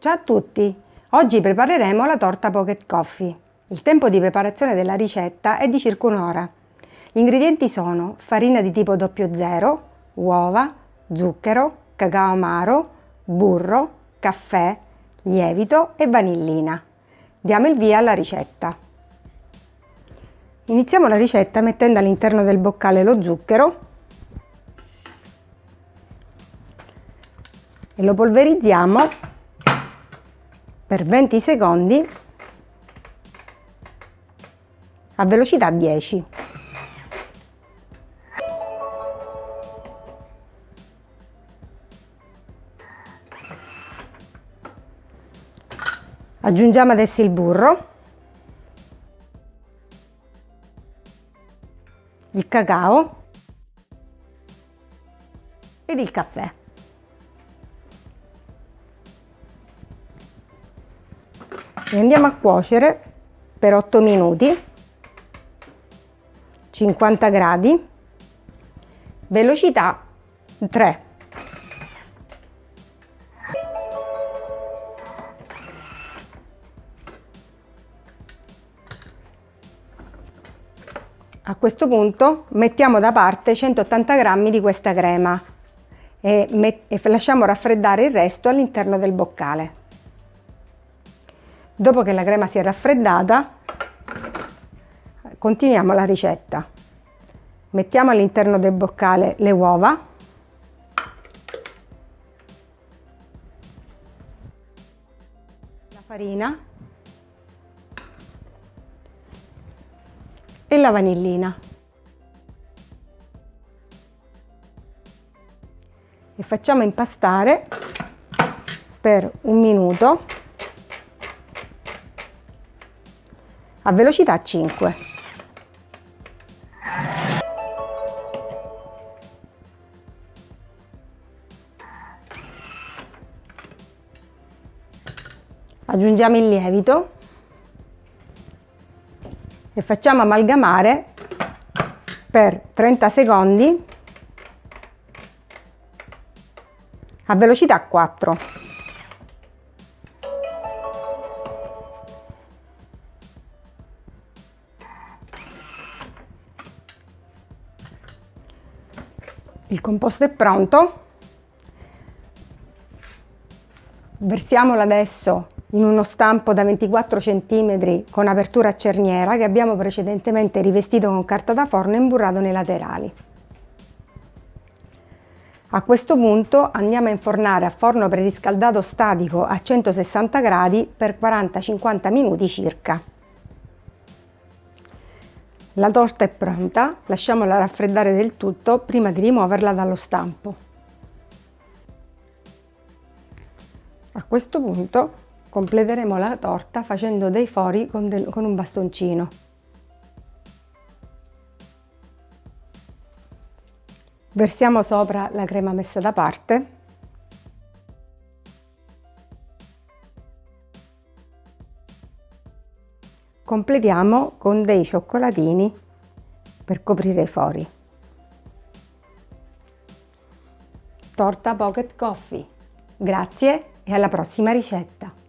Ciao a tutti! Oggi prepareremo la torta Pocket Coffee. Il tempo di preparazione della ricetta è di circa un'ora. Gli ingredienti sono farina di tipo 00, uova, zucchero, cacao amaro, burro, caffè, lievito e vanillina. Diamo il via alla ricetta. Iniziamo la ricetta mettendo all'interno del boccale lo zucchero e lo polverizziamo per 20 secondi a velocità 10. Aggiungiamo adesso il burro, il cacao ed il caffè. E andiamo a cuocere per 8 minuti 50 gradi velocità 3 A questo punto mettiamo da parte 180 g di questa crema e, e lasciamo raffreddare il resto all'interno del boccale. Dopo che la crema si è raffreddata, continuiamo la ricetta. Mettiamo all'interno del boccale le uova, la farina e la vanillina. E facciamo impastare per un minuto a velocità 5. Aggiungiamo il lievito e facciamo amalgamare per 30 secondi a velocità 4. Il composto è pronto. Versiamolo adesso in uno stampo da 24 cm con apertura a cerniera che abbiamo precedentemente rivestito con carta da forno e imburrato nei laterali. A questo punto andiamo a infornare a forno preriscaldato statico a 160 gradi per 40-50 minuti circa. La torta è pronta, lasciamola raffreddare del tutto prima di rimuoverla dallo stampo. A questo punto completeremo la torta facendo dei fori con, del, con un bastoncino. Versiamo sopra la crema messa da parte completiamo con dei cioccolatini per coprire i fori. Torta Pocket Coffee. Grazie e alla prossima ricetta!